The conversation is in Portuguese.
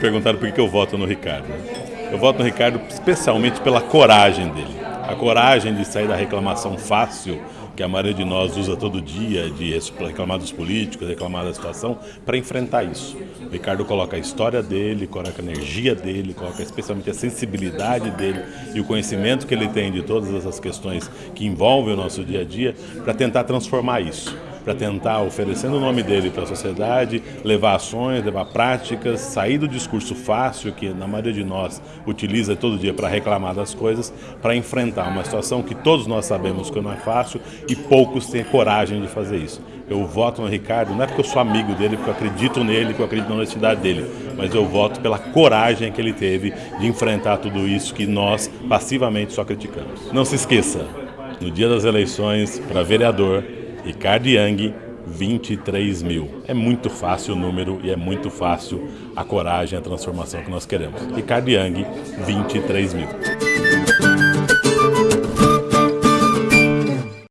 perguntaram por que eu voto no Ricardo. Eu voto no Ricardo especialmente pela coragem dele. A coragem de sair da reclamação fácil que a maioria de nós usa todo dia, de reclamar dos políticos, reclamar da situação, para enfrentar isso. O Ricardo coloca a história dele, coloca a energia dele, coloca especialmente a sensibilidade dele e o conhecimento que ele tem de todas essas questões que envolvem o nosso dia a dia, para tentar transformar isso para tentar, oferecendo o nome dele para a sociedade, levar ações, levar práticas, sair do discurso fácil que na maioria de nós utiliza todo dia para reclamar das coisas, para enfrentar uma situação que todos nós sabemos que não é fácil e poucos têm coragem de fazer isso. Eu voto no Ricardo, não é porque eu sou amigo dele, porque eu acredito nele, porque eu acredito na honestidade dele, mas eu voto pela coragem que ele teve de enfrentar tudo isso que nós passivamente só criticamos. Não se esqueça, no dia das eleições para vereador, Ricardo Young, 23 mil. É muito fácil o número e é muito fácil a coragem, a transformação que nós queremos. Ricardo Young, 23 mil.